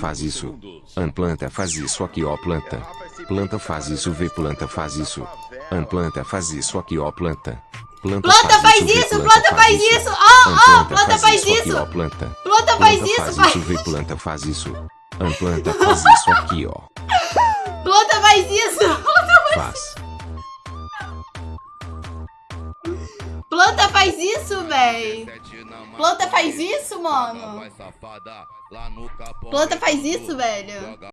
faz isso. An planta faz isso aqui ó planta. Planta faz isso vê planta faz isso. An planta faz isso aqui ó planta. Planta faz isso, planta faz isso. Ó, ó, planta faz isso. planta. Planta faz Planta isso, faz isso vê planta faz isso. An planta faz isso aqui ó. Planta faz isso. Planta faz isso, véi. Planta faz isso, mano. Planta faz isso, velho.